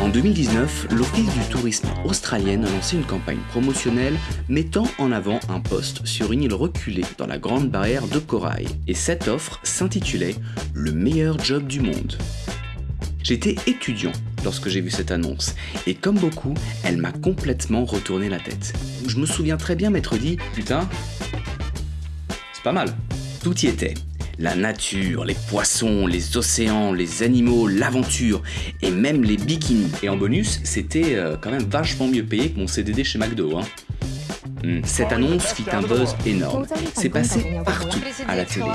En 2019, l'Office du tourisme australien a lancé une campagne promotionnelle mettant en avant un poste sur une île reculée dans la grande barrière de corail. Et cette offre s'intitulait « Le meilleur job du monde ». J'étais étudiant lorsque j'ai vu cette annonce, et comme beaucoup, elle m'a complètement retourné la tête. Je me souviens très bien m'être dit « Putain, c'est pas mal ». Tout y était. La nature, les poissons, les océans, les animaux, l'aventure et même les bikinis. Et en bonus, c'était euh, quand même vachement mieux payé que mon CDD chez McDo. Hein. Hmm, cette annonce fit un buzz énorme. C'est passé partout à la télé.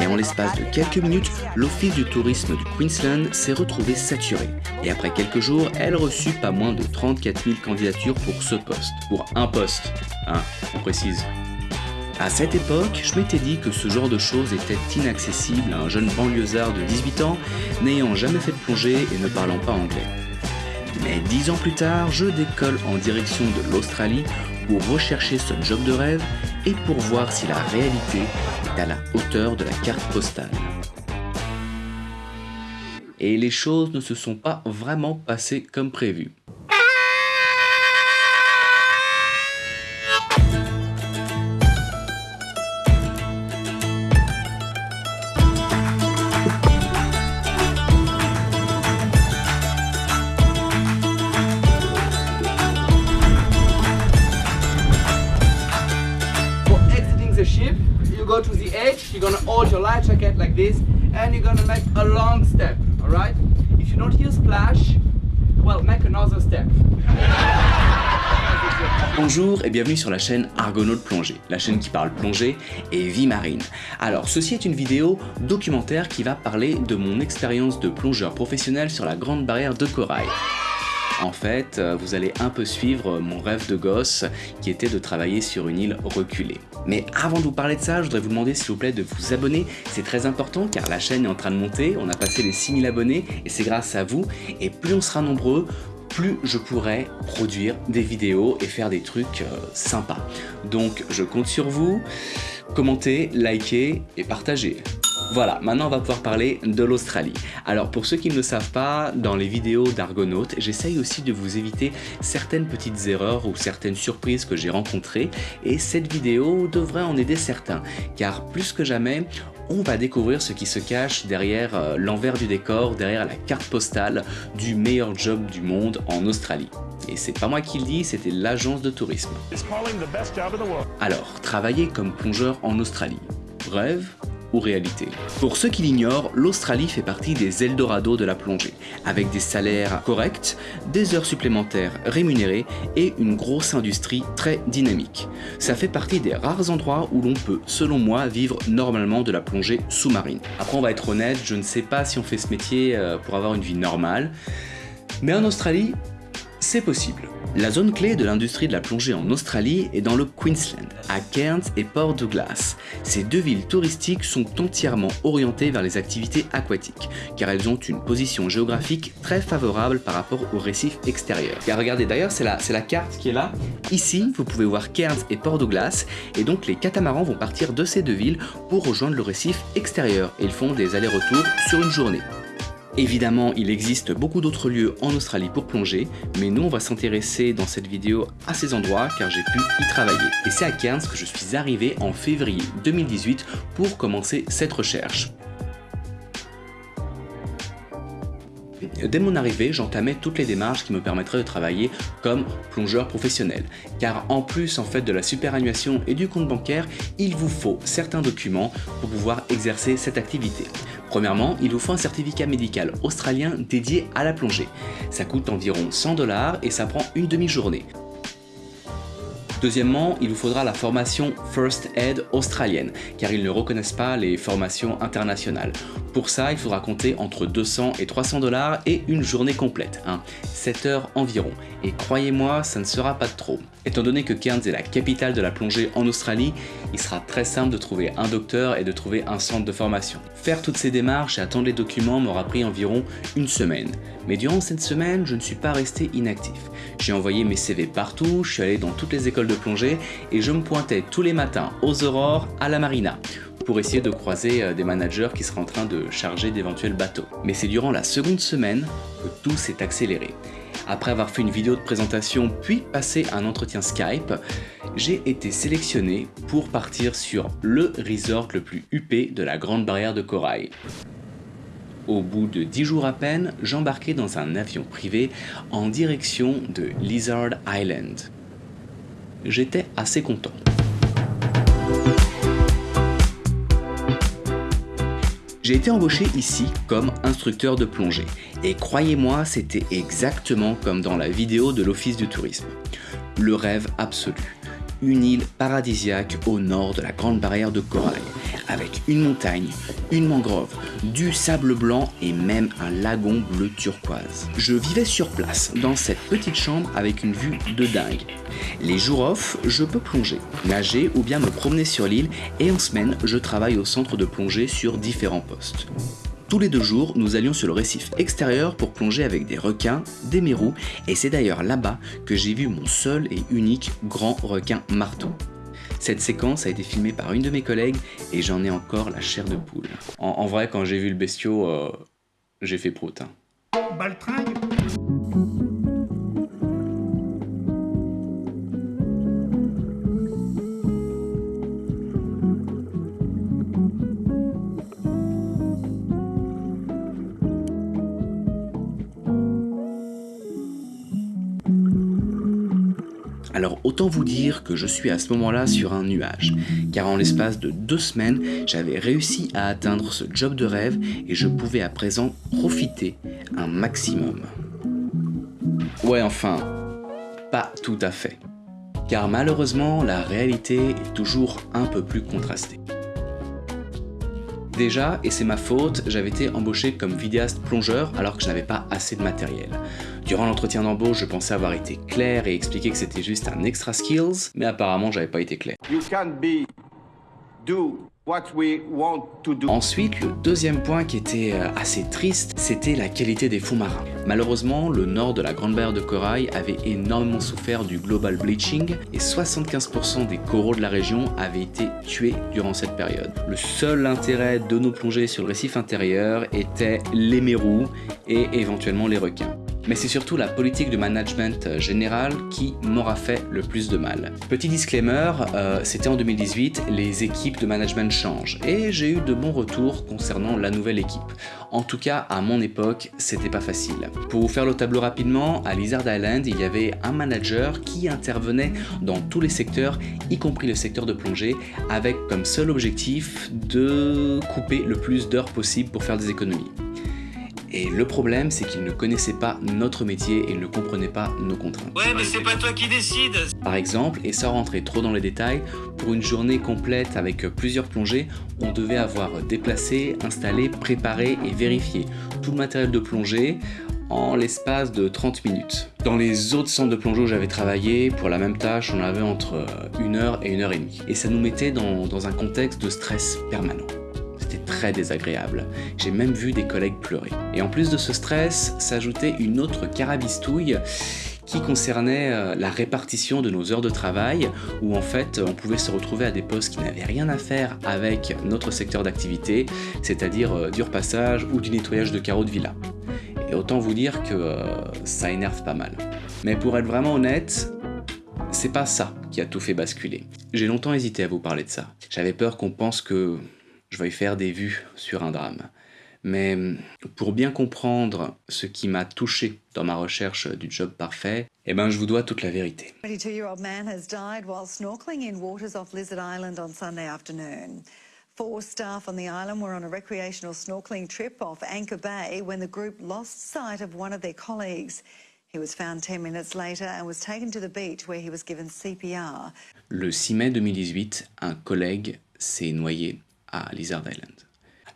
Et en l'espace de quelques minutes, l'Office du tourisme du Queensland s'est retrouvé saturé. Et après quelques jours, elle reçut pas moins de 34 000 candidatures pour ce poste. Pour un poste, hein, on précise. À cette époque, je m'étais dit que ce genre de choses était inaccessible à un jeune banlieusard de 18 ans n'ayant jamais fait de plongée et ne parlant pas anglais. Mais dix ans plus tard, je décolle en direction de l'Australie pour rechercher ce job de rêve et pour voir si la réalité est à la hauteur de la carte postale. Et les choses ne se sont pas vraiment passées comme prévu. Your life jacket like this, and you're gonna make a long step, alright? If you don't hear splash, well, make another step. Bonjour et bienvenue sur la chaîne Argonaut Plongée, la chaîne qui parle plongée et vie marine. Alors ceci est une vidéo documentaire qui va parler de mon expérience de plongeur professionnel sur la grande barrière de corail. En fait, euh, vous allez un peu suivre mon rêve de gosse qui était de travailler sur une île reculée. Mais avant de vous parler de ça, je voudrais vous demander s'il vous plaît de vous abonner. C'est très important car la chaîne est en train de monter, on a passé les 6000 abonnés et c'est grâce à vous. Et plus on sera nombreux, plus je pourrai produire des vidéos et faire des trucs euh, sympas. Donc je compte sur vous, commentez, likez et partagez. Voilà, maintenant on va pouvoir parler de l'Australie. Alors pour ceux qui ne le savent pas, dans les vidéos d'Argonautes, j'essaye aussi de vous éviter certaines petites erreurs ou certaines surprises que j'ai rencontrées et cette vidéo devrait en aider certains, car plus que jamais, on va découvrir ce qui se cache derrière euh, l'envers du décor, derrière la carte postale du meilleur job du monde en Australie. Et c'est pas moi qui le dis, c'était l'agence de tourisme. Alors, travailler comme plongeur en Australie. Rêve réalité. Pour ceux qui l'ignorent, l'Australie fait partie des Eldorado de la plongée, avec des salaires corrects, des heures supplémentaires rémunérées et une grosse industrie très dynamique. Ça fait partie des rares endroits où l'on peut, selon moi, vivre normalement de la plongée sous-marine. Après on va être honnête, je ne sais pas si on fait ce métier euh, pour avoir une vie normale, mais en Australie, c'est possible. La zone clé de l'industrie de la plongée en Australie est dans le Queensland, à Cairns et Port Douglas. Ces deux villes touristiques sont entièrement orientées vers les activités aquatiques, car elles ont une position géographique très favorable par rapport aux récifs extérieurs. Car regardez d'ailleurs, c'est la, la carte qui est là. Ici, vous pouvez voir Cairns et Port Douglas, et donc les catamarans vont partir de ces deux villes pour rejoindre le récif extérieur, et ils font des allers-retours sur une journée. Évidemment, il existe beaucoup d'autres lieux en Australie pour plonger, mais nous on va s'intéresser dans cette vidéo à ces endroits car j'ai pu y travailler. Et c'est à Cairns que je suis arrivé en février 2018 pour commencer cette recherche. Dès mon arrivée, j'entamais toutes les démarches qui me permettraient de travailler comme plongeur professionnel. Car en plus en fait de la superannuation et du compte bancaire, il vous faut certains documents pour pouvoir exercer cette activité. Premièrement, il vous faut un certificat médical australien dédié à la plongée. Ça coûte environ 100 dollars et ça prend une demi-journée. Deuxièmement, il vous faudra la formation First Aid australienne, car ils ne reconnaissent pas les formations internationales. Pour ça, il faudra compter entre 200 et 300 dollars et une journée complète, hein, 7 heures environ. Et croyez-moi, ça ne sera pas trop. Étant donné que Cairns est la capitale de la plongée en Australie, il sera très simple de trouver un docteur et de trouver un centre de formation. Faire toutes ces démarches et attendre les documents m'aura pris environ une semaine. Mais durant cette semaine, je ne suis pas resté inactif. J'ai envoyé mes CV partout, je suis allé dans toutes les écoles de plongée et je me pointais tous les matins aux aurores à la marina pour essayer de croiser euh, des managers qui seraient en train de charger d'éventuels bateaux. Mais c'est durant la seconde semaine que tout s'est accéléré. Après avoir fait une vidéo de présentation puis passé un entretien Skype, j'ai été sélectionné pour partir sur le resort le plus huppé de la Grande Barrière de Corail. Au bout de 10 jours à peine, j'embarquais dans un avion privé en direction de Lizard Island. J'étais assez content. J'ai été embauché ici comme instructeur de plongée. Et croyez-moi, c'était exactement comme dans la vidéo de l'Office du tourisme. Le rêve absolu. Une île paradisiaque au nord de la Grande Barrière de Corail, avec une montagne, une mangrove, du sable blanc et même un lagon bleu turquoise. Je vivais sur place, dans cette petite chambre avec une vue de dingue. Les jours off, je peux plonger, nager ou bien me promener sur l'île et en semaine, je travaille au centre de plongée sur différents postes. Tous les deux jours, nous allions sur le récif extérieur pour plonger avec des requins, des mérous, et c'est d'ailleurs là-bas que j'ai vu mon seul et unique grand requin marteau. Cette séquence a été filmée par une de mes collègues et j'en ai encore la chair de poule. En, vrai, quand j'ai vu le bestiau, euh, j'ai fait prout. Hein. Alors autant vous dire que je suis à ce moment-là sur un nuage, car en l'espace de deux semaines, j'avais réussi à atteindre ce job de rêve et je pouvais à présent profiter un maximum. Ouais enfin, pas tout à fait. Car malheureusement, la réalité est toujours un peu plus contrastée. Déjà, et c'est ma faute, j'avais été embauché comme vidéaste plongeur alors que je n'avais pas assez de matériel. Durant l'entretien d'embauche, je pensais avoir été clair et expliqué que c'était juste un extra skills, mais apparemment j'avais pas été clair. Ensuite, le deuxième point qui était euh, assez triste, c'était la qualité des fonds marins. Malheureusement, le nord de la Grande Barrière de Corail avait énormément souffert du global bleaching et 75% des coraux de la région avaient été tués durant cette période. Le seul intérêt de nos plongées sur le récif intérieur était les mérous et éventuellement les requins mais c'est surtout la politique de management euh, général qui m'aura fait le plus de mal. Petit disclaimer, euh, c'était en 2018, les équipes de management changent, et j'ai eu de bons retours concernant la nouvelle équipe. En tout cas, à mon époque, c'était pas facile. Pour vous faire le tableau rapidement, à Lizard Island, il y avait un manager qui intervenait dans tous les secteurs, y compris le secteur de plongée, avec comme seul objectif de couper le plus d'heures possible pour faire des économies. Et le problème, c'est qu'il ne connaissait pas notre métier et ne comprenait pas nos contraintes. Ouais, mais c'est pas toi qui décides Par exemple, et sans rentrer trop dans les détails, pour une journée complète avec plusieurs plongées, on devait avoir déplacé, installé, préparé et vérifié tout le matériel de plongée en l'espace de 30 minutes. Dans les autres centres de plongée où j'avais travaillé, pour la même tâche, on avait entre une heure et une heure et demie. Et ça nous mettait dans, dans un contexte de stress permanent très désagréable. J'ai même vu des collègues pleurer. Et en plus de ce stress, s'ajoutait une autre carabistouille qui concernait euh, la répartition de nos heures de travail, où en fait on pouvait se retrouver à des postes qui n'avaient rien à faire avec notre secteur d'activité, c'est-à-dire euh, du repassage ou du nettoyage de carreaux de villa. Et autant vous dire que euh, ça énerve pas mal. Mais pour être vraiment honnête, c'est pas ça qui a tout fait basculer. J'ai longtemps hésité à vous parler de ça. J'avais peur qu'on pense que je vais faire des vues sur un drame. Mais pour bien comprendre ce qui m'a touché dans ma recherche du job parfait, eh ben je vous dois toute la vérité. 22-year-old man has died while snorkeling in waters off Lizard Island on Sunday afternoon. Four staff on the island were on a recreational snorkeling trip off Anchor Bay when the group lost sight of one of their colleagues. He was found 10 minutes later and was taken to the beach where he was given CPR. Le 6 mai 2018, un collègue s'est noyé à Lizard Island.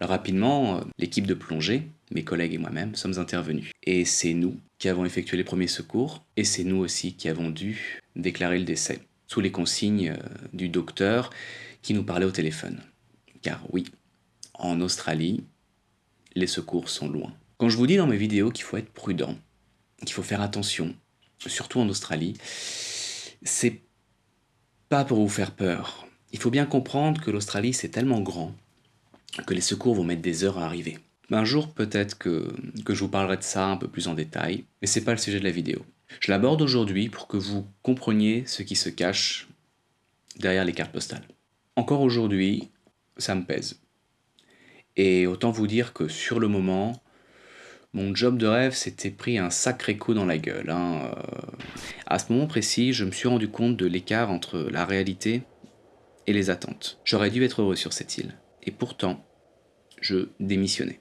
Alors rapidement, euh, l'équipe de plongée, mes collègues et moi-même, sommes intervenus. Et c'est nous qui avons effectué les premiers secours, et c'est nous aussi qui avons dû déclarer le décès, sous les consignes euh, du docteur qui nous parlait au téléphone. Car oui, en Australie, les secours sont loin. Quand je vous dis dans mes vidéos qu'il faut être prudent, qu'il faut faire attention, surtout en Australie, c'est pas pour vous faire peur, Il faut bien comprendre que l'Australie c'est tellement grand que les secours vont mettre des heures à arriver. Un jour peut-être que, je vous parlerai de ça un peu plus en détail, mais c'est pas le sujet de la vidéo. Je l'aborde aujourd'hui pour que vous compreniez ce qui se cache derrière les cartes postales. Encore aujourd'hui, ça me pèse. Et autant vous dire que sur le moment, mon job de rêve s'était pris un sacré coup dans la gueule. Hein. Euh, à ce moment précis, je me suis rendu compte de l'écart entre la réalité et les attentes. J'aurais dû être heureux sur cette île. Et pourtant, je démissionnais.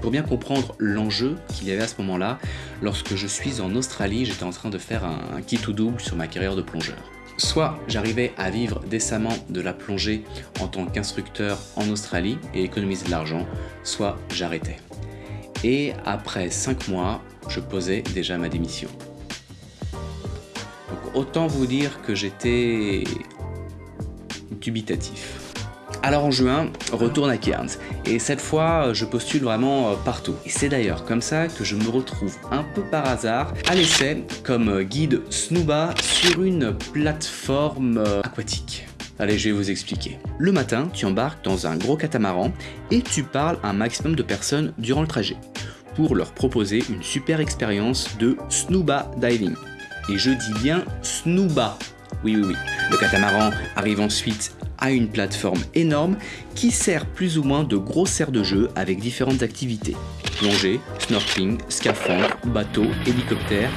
Pour bien comprendre l'enjeu qu'il y avait à ce moment-là, lorsque je suis en Australie, j'étais en train de faire un, kit ou double sur ma carrière de plongeur. Soit j'arrivais à vivre décemment de la plongée en tant qu'instructeur en Australie et économiser de l'argent, soit j'arrêtais. Et après 5 mois, je posais déjà ma démission. Donc autant vous dire que j'étais Alors en juin, retourne à Cairns, et cette fois je postule vraiment euh, partout. Et c'est d'ailleurs comme ça que je me retrouve un peu par hasard à l'essai comme guide Snooba sur une plateforme euh, aquatique. Allez, je vais vous expliquer. Le matin, tu embarques dans un gros catamaran et tu parles à un maximum de personnes durant le trajet pour leur proposer une super expérience de Snooba Diving. Et je dis bien Snooba. Oui, oui, oui. Le catamaran arrive ensuite à une plateforme énorme qui sert plus ou moins de gros serre de jeu avec différentes activités. Plongée, snorkeling, scaphandre, bateau, hélicoptère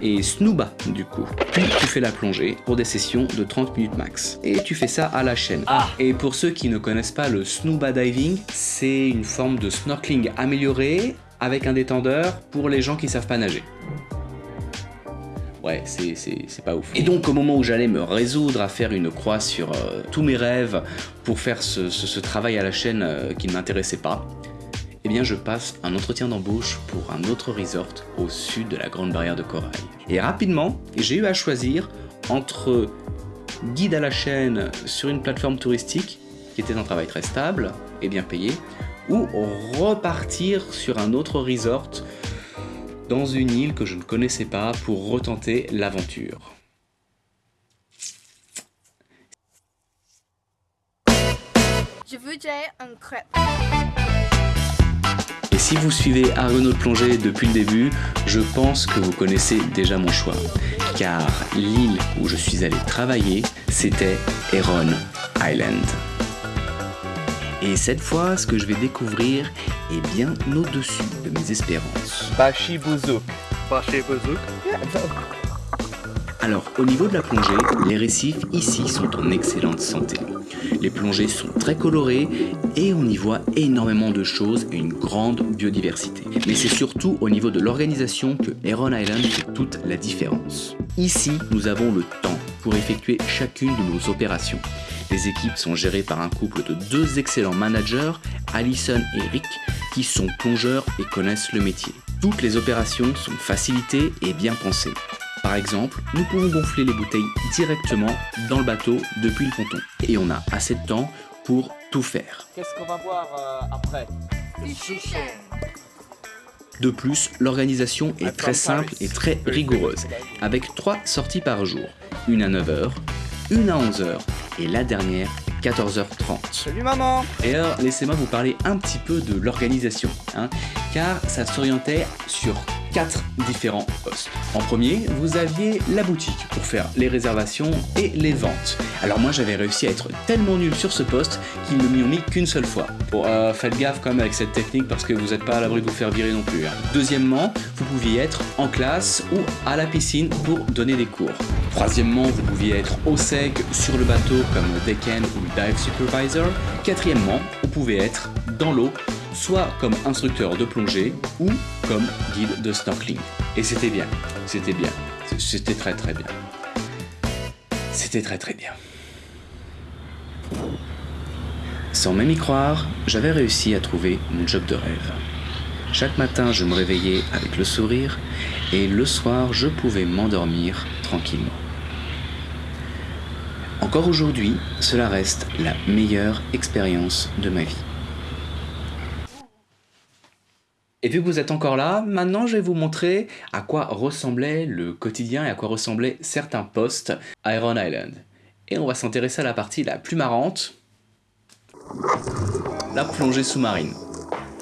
et snooba du coup. Puis tu fais la plongée pour des sessions de 30 minutes max. Et tu fais ça à la chaîne. Ah. Et pour ceux qui ne connaissent pas le snooba diving, c'est une forme de snorkeling amélioré avec un détendeur pour les gens qui savent pas nager Et donc au moment où j'allais me résoudre à faire une croix sur euh, tous mes rêves pour faire ce, travail à la chaîne euh, qui ne m'intéressait pas, eh bien je passe un entretien d'embauche pour un autre resort au sud de la Grande Barrière de Corail. Et rapidement, j'ai eu à choisir entre guide à la chaîne sur une plateforme touristique, qui était un travail très stable et bien payé, ou repartir sur un autre resort dans une île que je ne connaissais pas pour retenter l'aventure. Je voudrais un crêpe. Et si vous suivez Argonaut de plongée depuis le début, je pense que vous connaissez déjà mon choix. Car l'île où je suis allé travailler, c'était Heron Island. Et cette fois, ce que je vais découvrir est bien au-dessus de mes espérances. Bashi Bouzouk. Bashi Alors, au niveau de la plongée, les récifs ici sont en excellente santé. Les plongées sont très colorées et on y voit énormément de choses et une grande biodiversité. Mais c'est surtout au niveau de l'organisation que Heron Island fait toute la différence. Ici, nous avons le temps pour effectuer chacune de nos opérations. Les équipes sont gérées par un couple de deux excellents managers, Alison et Rick, qui sont plongeurs et connaissent le métier. Toutes les opérations sont facilitées et bien pensées. Par exemple, nous pouvons gonfler les bouteilles directement dans le bateau depuis le ponton. Et on a assez de temps pour tout faire. Qu'est-ce qu'on va voir euh, après? De plus, l'organisation est très simple et très rigoureuse, avec trois sorties par jour, une à 9h, une à 11h et la dernière 14h30. Salut maman. Et alors, laissez-moi vous parler un petit peu de l'organisation, hein, car ça s'orientait sur quatre différents postes. En premier, vous aviez la boutique pour faire les réservations et les ventes. Alors moi j'avais réussi à être tellement nul sur ce poste qu'ils ne m'y ont mis qu'une seule fois. Bon, euh, faites gaffe quand même avec cette technique parce que vous n'êtes pas à l'abri de vous faire virer non plus. Hein. Deuxièmement, vous pouviez être en classe ou à la piscine pour donner des cours. Troisièmement, vous pouviez être au sec sur le bateau comme deckend ou dive supervisor. Quatrièmement, vous pouvez être dans l'eau soit comme instructeur de plongée ou comme guide de snorkeling. Et c'était bien, c'était bien, c'était très très bien. C'était très très bien. Sans même y croire, j'avais réussi à trouver mon job de rêve. Chaque matin, je me réveillais avec le sourire et le soir, je pouvais m'endormir tranquillement. Encore aujourd'hui, cela reste la meilleure expérience de ma vie. Et vu que vous êtes encore là, maintenant je vais vous montrer à quoi ressemblait le quotidien et à quoi ressemblaient certains postes à Iron Island. Et on va s'intéresser à la partie la plus marrante, la plongée sous-marine.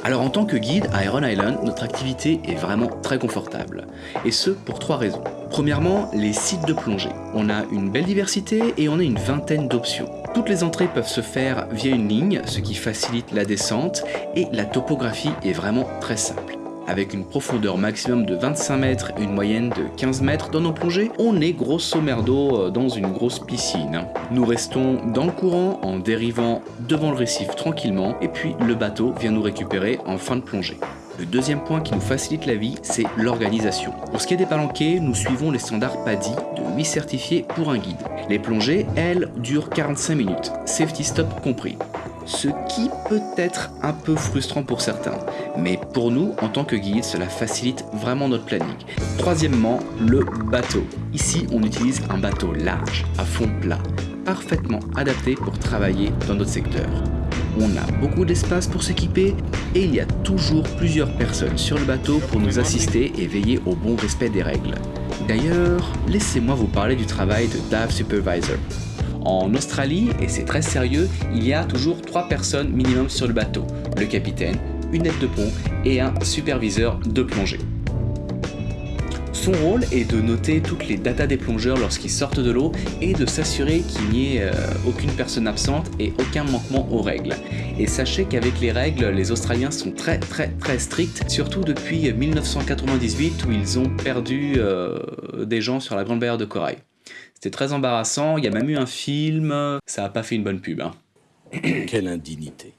Alors en tant que guide à Iron Island, notre activité est vraiment très confortable. Et ce, pour trois raisons. Premièrement, les sites de plongée. On a une belle diversité et on a une vingtaine d'options. Toutes les entrées peuvent se faire via une ligne, ce qui facilite la descente, et la topographie est vraiment très simple. Avec une profondeur maximum de 25 mètres et une moyenne de 15 mètres dans nos plongées, on est grosso merdo euh, dans une grosse piscine. Nous restons dans le courant en dérivant devant le récif tranquillement et puis le bateau vient nous récupérer en fin de plongée. Le deuxième point qui nous facilite la vie, c'est l'organisation. Pour ce qui est des palanquets, nous suivons les standards PADI de 8 certifiés pour un guide. Les plongées, elles, durent 45 minutes, safety stop compris ce qui peut être un peu frustrant pour certains. Mais pour nous, en tant que guide, cela facilite vraiment notre planning. Troisièmement, le bateau. Ici, on utilise un bateau large, à fond plat, parfaitement adapté pour travailler dans notre secteur. On a beaucoup d'espace pour s'équiper et il y a toujours plusieurs personnes sur le bateau pour nous assister et veiller au bon respect des règles. D'ailleurs, laissez-moi vous parler du travail de Dive Supervisor. En Australie, et c'est très sérieux, il y a toujours trois personnes minimum sur le bateau. Le capitaine, une aide de pont et un superviseur de plongée. Son rôle est de noter toutes les datas des plongeurs lorsqu'ils sortent de l'eau et de s'assurer qu'il n'y ait euh, aucune personne absente et aucun manquement aux règles. Et sachez qu'avec les règles, les Australiens sont très très très stricts, surtout depuis 1998 où ils ont perdu euh, des gens sur la Grande Barrière de Corail. C'était très embarrassant, il y a même eu un film, ça n'a pas fait une bonne pub. Hein. Quelle indignité.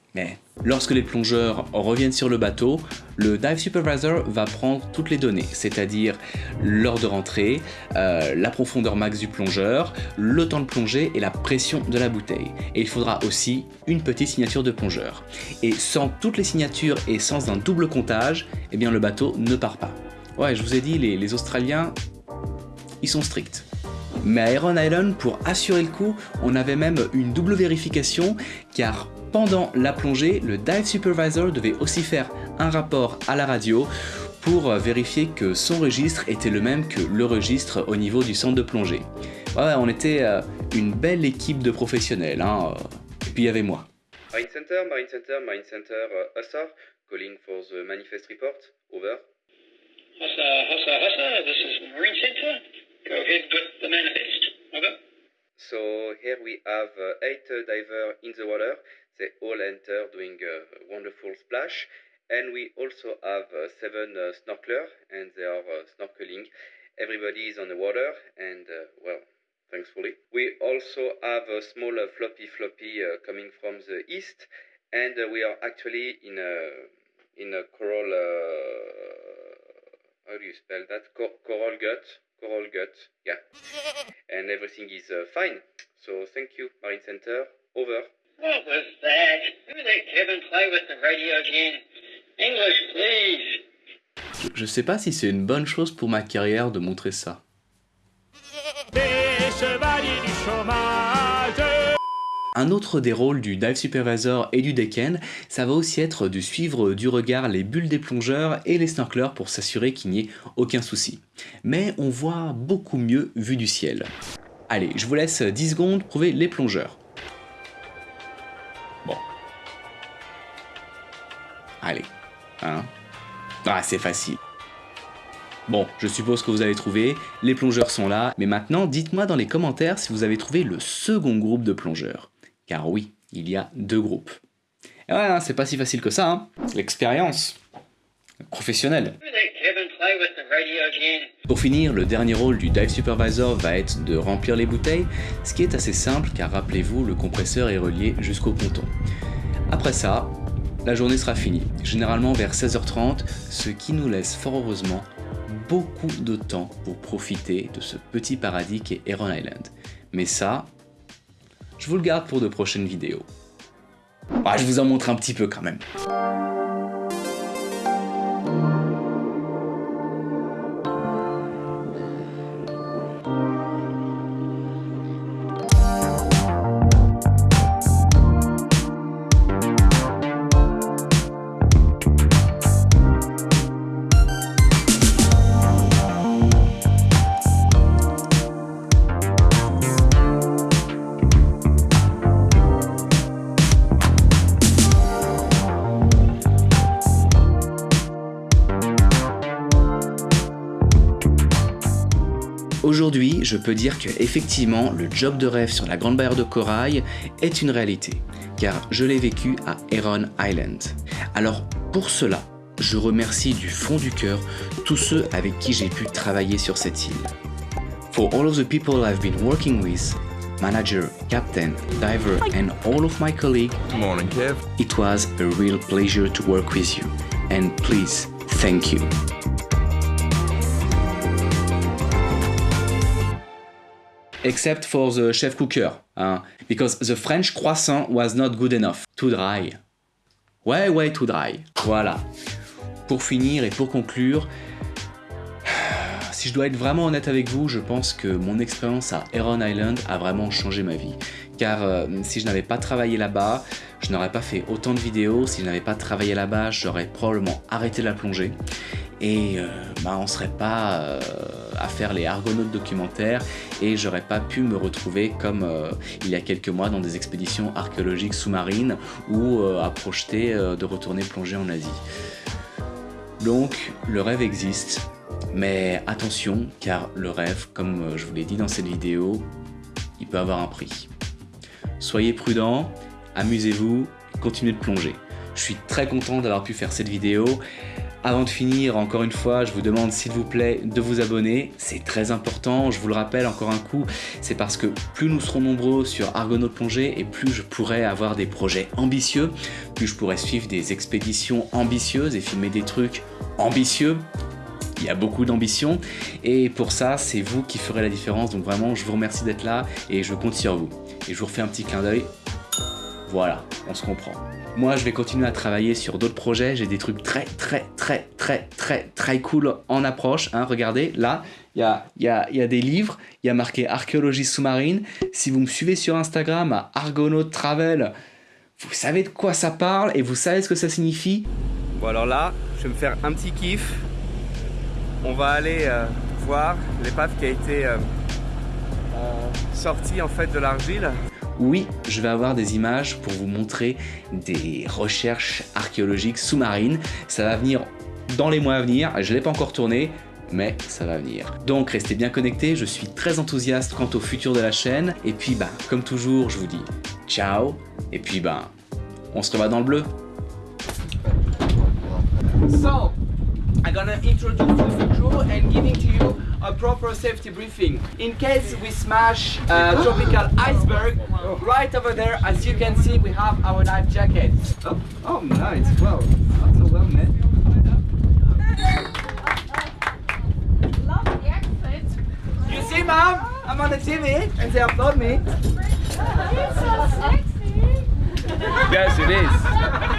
Lorsque les plongeurs reviennent sur le bateau, le Dive Supervisor va prendre toutes les données, c'est-à-dire l'heure de rentrée, euh, la profondeur max du plongeur, le temps de plongée et la pression de la bouteille. Et il faudra aussi une petite signature de plongeur. Et sans toutes les signatures et sans un double comptage, eh bien le bateau ne part pas. Ouais, je vous ai dit, les, les Australiens, ils sont stricts. Mais à Iron Island, pour assurer le coup, on avait même une double vérification car pendant la plongée, le dive supervisor devait aussi faire un rapport à la radio pour vérifier que son registre était le même que le registre au niveau du centre de plongée. Ouais, on était euh, une belle équipe de professionnels, hein. et puis il y avait moi. Marine Center, Marine Center, Marine Center, uh, Hussar, calling for the manifest report, over. Hussar, Hussar, Hussar, this is Marine Center. Go ahead with the manifest. Over. So here we have uh, eight uh, divers in the water. They all enter doing a wonderful splash. And we also have uh, seven uh, snorkelers and they are uh, snorkeling. Everybody is on the water and, uh, well, thankfully. We also have a small uh, floppy floppy uh, coming from the east and we are actually in a, in a coral, uh, how do you spell that? Co- coral gut. Coral gut, yeah. And everything is uh, fine. So thank you, Marine Center. Over. What was that? Who let Kevin play with the radio again? English, please. Je, je sais pas si c'est une bonne chose pour ma carrière de montrer ça. Un autre des rôles du dive supervisor et du decken, ça va aussi être de suivre du regard les bulles des plongeurs et les snorkelers pour s'assurer qu'il n'y ait aucun souci. Mais on voit beaucoup mieux vu du ciel. Allez, je vous laisse 10 secondes prouver les plongeurs. Allez. Hein Ah, c'est facile. Bon, je suppose que vous avez trouvé, les plongeurs sont là, mais maintenant dites-moi dans les commentaires si vous avez trouvé le second groupe de plongeurs. Car oui, il y a deux groupes. Et ouais, hein, c'est pas si facile que ça, hein. L'expérience. Professionnelle. Pour finir, le dernier rôle du dive supervisor va être de remplir les bouteilles, ce qui est assez simple car rappelez-vous, le compresseur est relié jusqu'au ponton. Après ça, la journée sera finie, généralement vers 16h30, ce qui nous laisse fort heureusement beaucoup de temps pour profiter de ce petit paradis qu'est Heron Island. Mais ça, je vous le garde pour de prochaines vidéos. Ah, je vous en montre un petit peu quand même. Je peux dire que effectivement, le job de rêve sur la Grande Barrière de Corail est une réalité, car je l'ai vécu à Heron Island. Alors pour cela, je remercie du fond du cœur tous ceux avec qui j'ai pu travailler sur cette île. For all of the people I've been working with, manager, captain, diver and all of my colleagues, Morning, Kev. it was a real pleasure to work with you. And please, thank you. Except for the chef cooker, hein, because the French croissant was not good enough. Too dry. Ouais, ouais, too dry. Voilà. Pour finir et pour conclure, si je dois être vraiment honnête avec vous, je pense que mon expérience à Heron Island a vraiment changé ma vie. Car euh, si je n'avais pas travaillé là-bas, je n'aurais pas fait autant de vidéos. Si je n'avais pas travaillé là-bas, j'aurais probablement arrêté la plongée. Et euh, bah, on ne serait pas euh, à faire les argonautes documentaires et j'aurais pas pu me retrouver comme il y a quelques mois dans des expéditions archéologiques sous-marines ou à projeter de retourner plonger en Asie. Donc le rêve existe, mais attention car le rêve, comme je vous l'ai dit dans cette vidéo, il peut avoir un prix. Soyez prudents, amusez-vous, continuez de plonger. Je suis très content d'avoir pu faire cette vidéo. Avant de finir, encore une fois, je vous demande s'il vous plaît de vous abonner. C'est très important, je vous le rappelle encore un coup, c'est parce que plus nous serons nombreux sur Argonaut Plongée et plus je pourrai avoir des projets ambitieux, plus je pourrai suivre des expéditions ambitieuses et filmer des trucs ambitieux. Il y a beaucoup d'ambition et pour ça, c'est vous qui ferez la différence. Donc vraiment, je vous remercie d'être là et je compte sur vous. Et je vous refais un petit clin d'œil. Voilà, on se comprend. Moi, je vais continuer à travailler sur d'autres projets. J'ai des trucs très, très, très, très, très, très cool en approche. Hein. Regardez, là, il y a, des livres. Il y a marqué archéologie sous-marine. Si vous me suivez sur Instagram Argonaut Travel, vous savez de quoi ça parle et vous savez ce que ça signifie? Bon alors là, je vais me faire un petit kiff. On va aller euh, voir l'épave qui a été euh, euh, sortie en fait de l'argile. Oui, je vais avoir des images pour vous montrer des recherches archéologiques sous-marines. Ça va venir dans les mois à venir. Je ne l'ai pas encore tourné, mais ça va venir. Donc restez bien connectés, je suis très enthousiaste quant au futur de la chaîne. Et puis bah, comme toujours, je vous dis ciao. Et puis bah, on se revoit dans le bleu. So, I'm gonna introduce the crew and giving to you a proper safety briefing. In case we smash a tropical iceberg, right over there, as you can see, we have our life jacket. Oh, oh nice. Well, not so well, man. Love the accent. You see, mom? I'm on the TV and they applaud me. It's so sexy. Yes, it is.